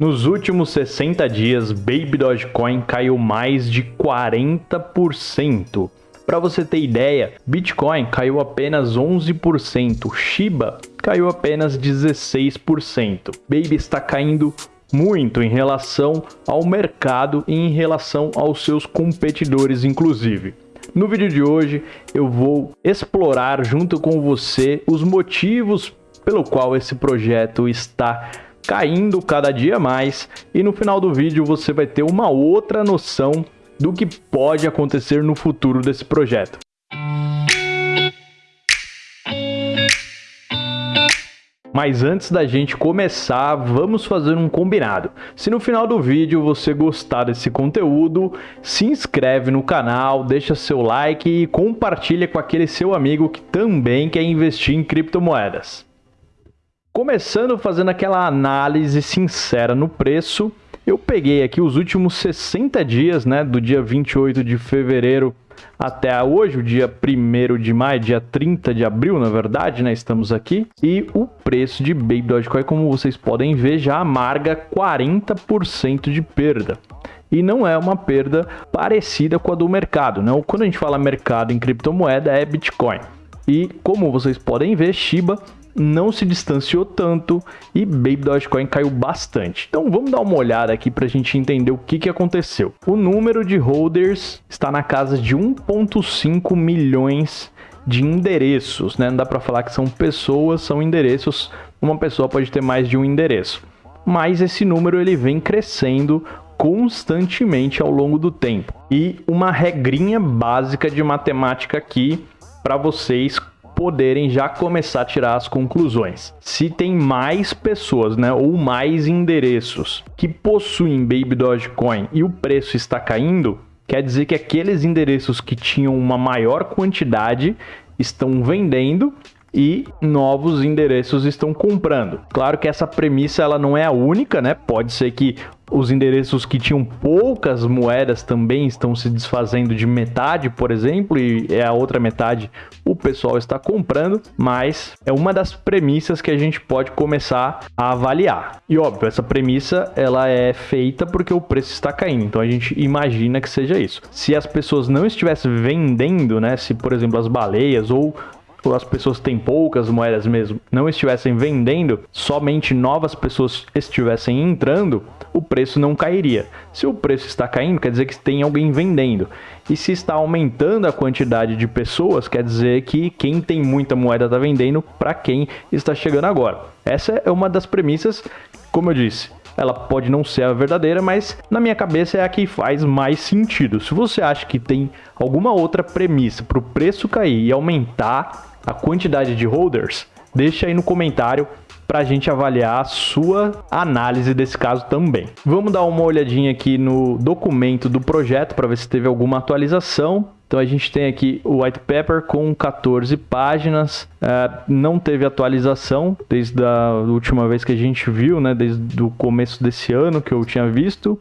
Nos últimos 60 dias, Baby Dogecoin caiu mais de 40%. Para você ter ideia, Bitcoin caiu apenas 11%, Shiba caiu apenas 16%. Baby está caindo muito em relação ao mercado e em relação aos seus competidores, inclusive. No vídeo de hoje eu vou explorar junto com você os motivos pelo qual esse projeto está cada dia mais e no final do vídeo você vai ter uma outra noção do que pode acontecer no futuro desse projeto. Mas antes da gente começar, vamos fazer um combinado. Se no final do vídeo você gostar desse conteúdo, se inscreve no canal, deixa seu like e compartilha com aquele seu amigo que também quer investir em criptomoedas. Começando fazendo aquela análise sincera no preço, eu peguei aqui os últimos 60 dias, né, do dia 28 de fevereiro até hoje, o dia 1 de maio, dia 30 de abril, na verdade, né, estamos aqui, e o preço de Baby Dogecoin, como vocês podem ver, já amarga 40% de perda e não é uma perda parecida com a do mercado. Né? Quando a gente fala mercado em criptomoeda, é Bitcoin. E como vocês podem ver, Shiba não se distanciou tanto e Baby Dogecoin caiu bastante. Então vamos dar uma olhada aqui para a gente entender o que, que aconteceu. O número de holders está na casa de 1.5 milhões de endereços, né? Não dá para falar que são pessoas, são endereços. Uma pessoa pode ter mais de um endereço. Mas esse número ele vem crescendo constantemente ao longo do tempo. E uma regrinha básica de matemática aqui para vocês poderem já começar a tirar as conclusões. Se tem mais pessoas, né, ou mais endereços que possuem Baby Dogecoin e o preço está caindo, quer dizer que aqueles endereços que tinham uma maior quantidade estão vendendo e novos endereços estão comprando. Claro que essa premissa ela não é a única, né? Pode ser que os endereços que tinham poucas moedas também estão se desfazendo de metade, por exemplo, e é a outra metade o pessoal está comprando, mas é uma das premissas que a gente pode começar a avaliar. E óbvio, essa premissa ela é feita porque o preço está caindo, então a gente imagina que seja isso. Se as pessoas não estivessem vendendo, né, se por exemplo as baleias ou as pessoas têm poucas moedas mesmo, não estivessem vendendo, somente novas pessoas estivessem entrando, o preço não cairia. Se o preço está caindo, quer dizer que tem alguém vendendo. E se está aumentando a quantidade de pessoas, quer dizer que quem tem muita moeda está vendendo para quem está chegando agora. Essa é uma das premissas, como eu disse, ela pode não ser a verdadeira, mas na minha cabeça é a que faz mais sentido. Se você acha que tem alguma outra premissa para o preço cair e aumentar a quantidade de holders, deixa aí no comentário para a gente avaliar a sua análise desse caso também. Vamos dar uma olhadinha aqui no documento do projeto para ver se teve alguma atualização. Então a gente tem aqui o white paper com 14 páginas, uh, não teve atualização desde a última vez que a gente viu, né, desde o começo desse ano que eu tinha visto.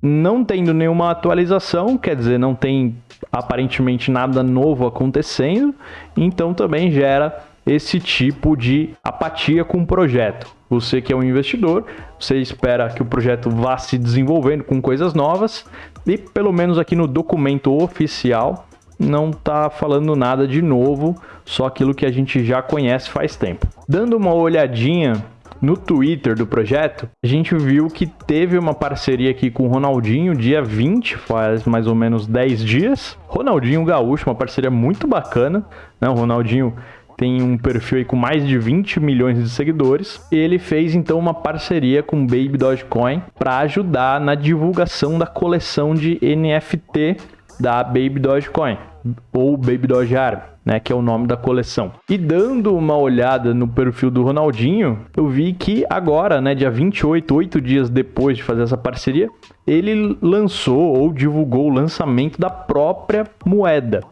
Não tendo nenhuma atualização, quer dizer, não tem aparentemente nada novo acontecendo, então também gera esse tipo de apatia com o projeto. Você que é um investidor, você espera que o projeto vá se desenvolvendo com coisas novas e pelo menos aqui no documento oficial não está falando nada de novo, só aquilo que a gente já conhece faz tempo. Dando uma olhadinha no Twitter do projeto, a gente viu que teve uma parceria aqui com o Ronaldinho, dia 20, faz mais ou menos 10 dias. Ronaldinho Gaúcho, uma parceria muito bacana, né? O Ronaldinho tem um perfil com mais de 20 milhões de seguidores. Ele fez então uma parceria com Baby Dogecoin para ajudar na divulgação da coleção de NFT da Baby Dogecoin ou Baby Doge Arm, né, que é o nome da coleção. E dando uma olhada no perfil do Ronaldinho, eu vi que agora, né, dia 28, oito dias depois de fazer essa parceria, ele lançou ou divulgou o lançamento da própria moeda.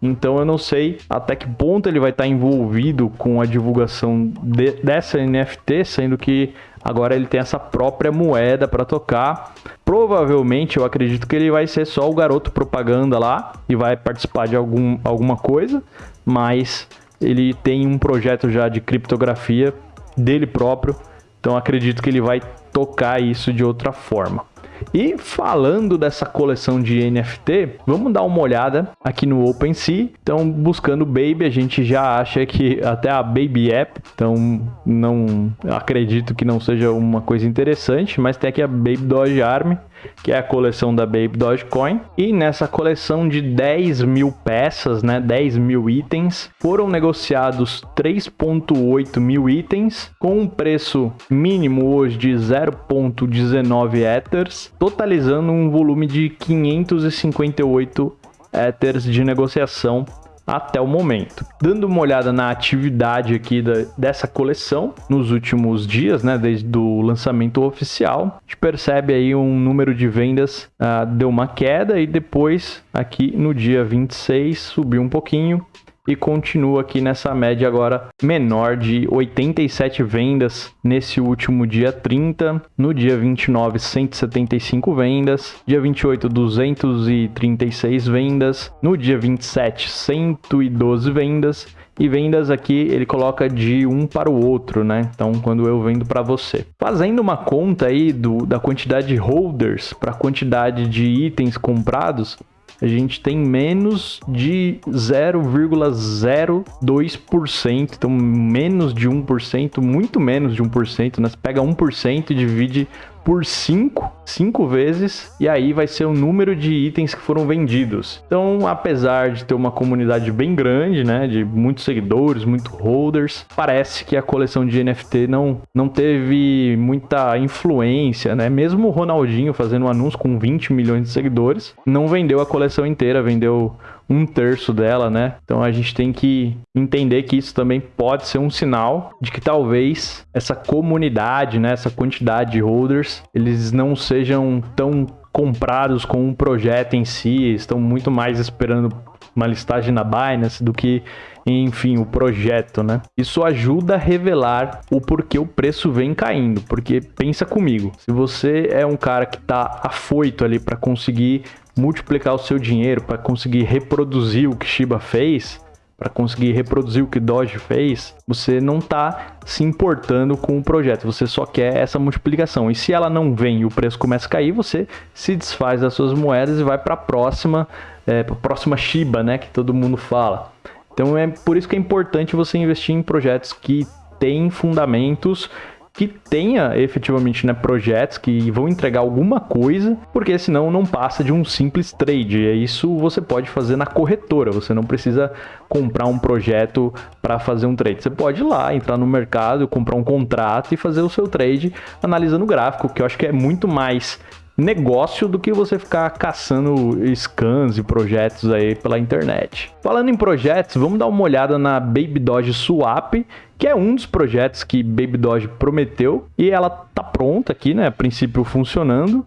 Então eu não sei até que ponto ele vai estar envolvido com a divulgação de, dessa NFT, sendo que agora ele tem essa própria moeda para tocar. Provavelmente eu acredito que ele vai ser só o garoto propaganda lá e vai participar de algum, alguma coisa, mas ele tem um projeto já de criptografia dele próprio, então acredito que ele vai tocar isso de outra forma. E falando dessa coleção de NFT, vamos dar uma olhada aqui no OpenSea. Então, buscando Baby, a gente já acha que até a Baby App, então não acredito que não seja uma coisa interessante, mas tem aqui a Baby Doge Arm, que é a coleção da Baby Dogecoin. E nessa coleção de 10 mil peças, né, 10 mil itens, foram negociados 3.8 mil itens, com um preço mínimo hoje de 0.19 Ethers, totalizando um volume de 558 Ethers de negociação até o momento. Dando uma olhada na atividade aqui da, dessa coleção nos últimos dias, né, desde o lançamento oficial, a gente percebe aí um número de vendas uh, deu uma queda e depois aqui no dia 26 subiu um pouquinho e continua aqui nessa média agora menor de 87 vendas nesse último dia 30, no dia 29 175 vendas, dia 28 236 vendas, no dia 27 112 vendas e vendas aqui ele coloca de um para o outro, né? Então, quando eu vendo para você. Fazendo uma conta aí do, da quantidade de holders para quantidade de itens comprados, a gente tem menos de 0,02%, então menos de 1%, muito menos de 1%, né? Você pega 1% e divide por 5, 5 vezes, e aí vai ser o número de itens que foram vendidos. Então, apesar de ter uma comunidade bem grande, né, de muitos seguidores, muitos holders, parece que a coleção de NFT não, não teve muita influência, né? Mesmo o Ronaldinho fazendo um anúncio com 20 milhões de seguidores, não vendeu a coleção inteira, vendeu um terço dela, né? Então a gente tem que entender que isso também pode ser um sinal de que talvez essa comunidade, né, essa quantidade de holders, eles não sejam tão comprados com um projeto em si, estão muito mais esperando uma listagem na Binance do que, enfim, o projeto, né? Isso ajuda a revelar o porquê o preço vem caindo, porque pensa comigo, se você é um cara que tá afoito ali para conseguir multiplicar o seu dinheiro, para conseguir reproduzir o que Shiba fez, para conseguir reproduzir o que Doge fez, você não está se importando com o projeto, você só quer essa multiplicação. E se ela não vem e o preço começa a cair, você se desfaz das suas moedas e vai para a próxima, é, próxima Shiba, né, que todo mundo fala. Então é por isso que é importante você investir em projetos que têm fundamentos que tenha efetivamente né, projetos que vão entregar alguma coisa, porque senão não passa de um simples trade. E isso você pode fazer na corretora, você não precisa comprar um projeto para fazer um trade. Você pode ir lá, entrar no mercado, comprar um contrato e fazer o seu trade analisando o gráfico, que eu acho que é muito mais negócio do que você ficar caçando scans e projetos aí pela internet. Falando em projetos, vamos dar uma olhada na Baby Doge Swap, que é um dos projetos que Baby Doge prometeu e ela tá pronta aqui, né, a princípio funcionando.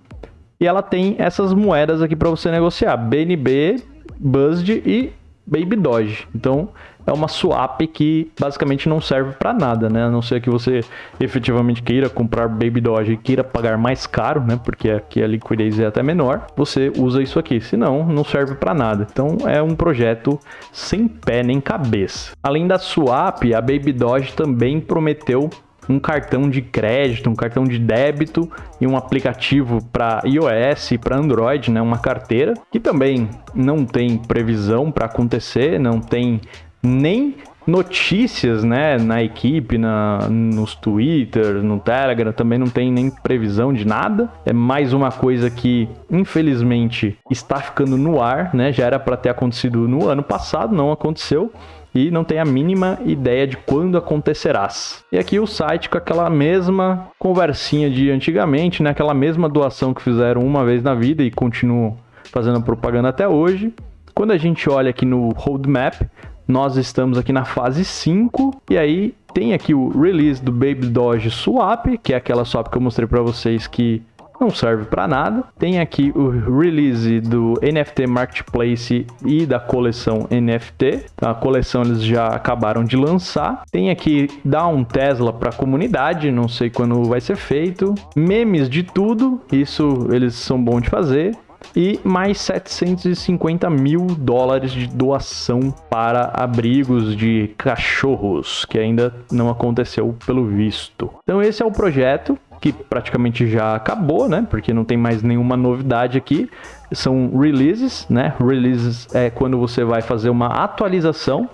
E ela tem essas moedas aqui para você negociar, BNB, BUSD e Baby Doge. Então, é uma swap que basicamente não serve para nada, né? A não ser que você efetivamente queira comprar Baby Doge e queira pagar mais caro, né? Porque aqui a liquidez é até menor, você usa isso aqui. Senão, não serve para nada. Então, é um projeto sem pé nem cabeça. Além da swap, a Baby Doge também prometeu um cartão de crédito, um cartão de débito e um aplicativo para iOS e para Android, né, uma carteira que também não tem previsão para acontecer, não tem nem notícias, né, na equipe, na, nos Twitter, no Telegram, também não tem nem previsão de nada. É mais uma coisa que, infelizmente, está ficando no ar, né? Já era para ter acontecido no ano passado, não aconteceu. E não tem a mínima ideia de quando acontecerás. E aqui o site com aquela mesma conversinha de antigamente, né? Aquela mesma doação que fizeram uma vez na vida e continuam fazendo propaganda até hoje. Quando a gente olha aqui no roadmap, nós estamos aqui na fase 5 e aí tem aqui o release do Baby Doge Swap, que é aquela swap que eu mostrei para vocês que não serve para nada. Tem aqui o release do NFT Marketplace e da coleção NFT. Então, a coleção eles já acabaram de lançar. Tem aqui dar um Tesla para a comunidade, não sei quando vai ser feito. Memes de tudo, isso eles são bons de fazer e mais 750 mil dólares de doação para abrigos de cachorros, que ainda não aconteceu pelo visto. Então esse é o projeto. que praticamente já acabou, né? Porque não tem mais nenhuma novidade aqui. São releases, né? Releases é quando você vai fazer uma atualização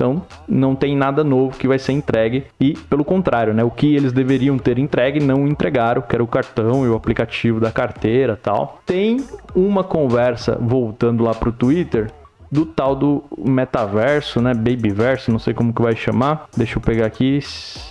então, não tem nada novo que vai ser entregue e, pelo contrário, né, o que eles deveriam ter entregue não entregaram, que era o cartão e o aplicativo da carteira, tal. Tem uma conversa voltando lá pro Twitter do tal do metaverso, né, babyverso, não sei como que vai chamar. Deixa eu pegar aqui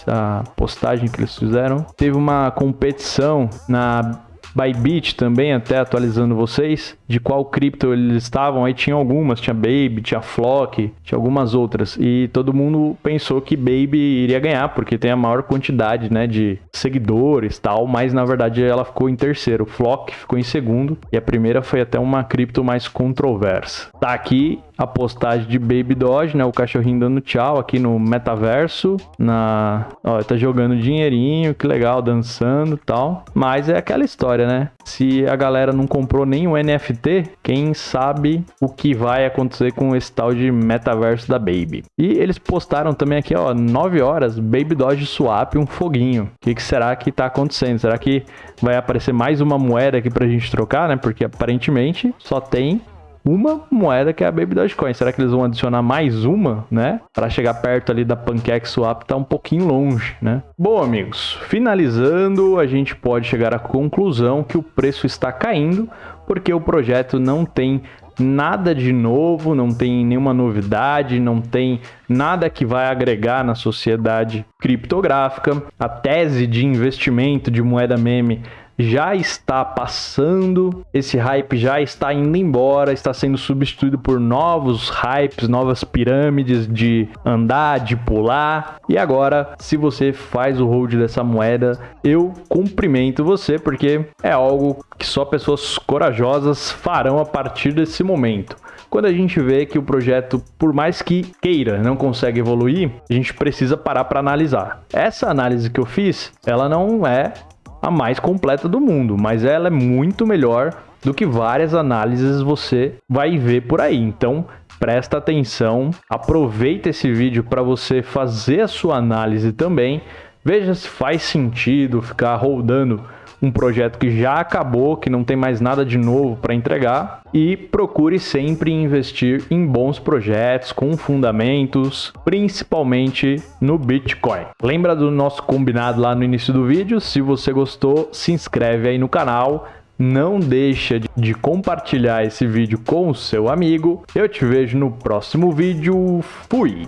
a postagem que eles fizeram. Teve uma competição na Bybit também, até atualizando vocês, de qual cripto eles estavam. Aí tinha algumas, tinha Baby, tinha Flock, tinha algumas outras. E todo mundo pensou que Baby iria ganhar, porque tem a maior quantidade né, de seguidores tal, mas na verdade ela ficou em terceiro. Flock ficou em segundo, e a primeira foi até uma cripto mais controversa. Tá aqui a postagem de Baby Doge, né? O cachorrinho dando tchau aqui no metaverso. Na... Ó, tá jogando dinheirinho, que legal, dançando tal. Mas é aquela história, né? Se a galera não comprou nem o NFT, quem sabe o que vai acontecer com esse tal de metaverso da Baby. E eles postaram também aqui, ó, 9 horas, Baby Doge Swap, um foguinho. O que, que será que tá acontecendo? Será que vai aparecer mais uma moeda aqui pra gente trocar, né? Porque aparentemente só tem uma moeda que é a Baby Dogecoin. Será que eles vão adicionar mais uma, né? Para chegar perto ali da Pancake Swap, tá um pouquinho longe, né? Bom, amigos, finalizando, a gente pode chegar à conclusão que o preço está caindo porque o projeto não tem nada de novo, não tem nenhuma novidade, não tem nada que vai agregar na sociedade criptográfica. A tese de investimento de moeda meme já está passando, esse hype já está indo embora, está sendo substituído por novos hypes, novas pirâmides de andar, de pular. E agora, se você faz o hold dessa moeda, eu cumprimento você porque é algo que só pessoas corajosas farão a partir desse momento quando a gente vê que o projeto, por mais que queira, não consegue evoluir, a gente precisa parar para analisar. Essa análise que eu fiz, ela não é a mais completa do mundo, mas ela é muito melhor do que várias análises você vai ver por aí. Então, presta atenção, aproveita esse vídeo para você fazer a sua análise também. Veja se faz sentido ficar rodando um projeto que já acabou, que não tem mais nada de novo para entregar e procure sempre investir em bons projetos com fundamentos, principalmente no Bitcoin. Lembra do nosso combinado lá no início do vídeo? Se você gostou, se inscreve aí no canal. Não deixa de compartilhar esse vídeo com o seu amigo. Eu te vejo no próximo vídeo. Fui!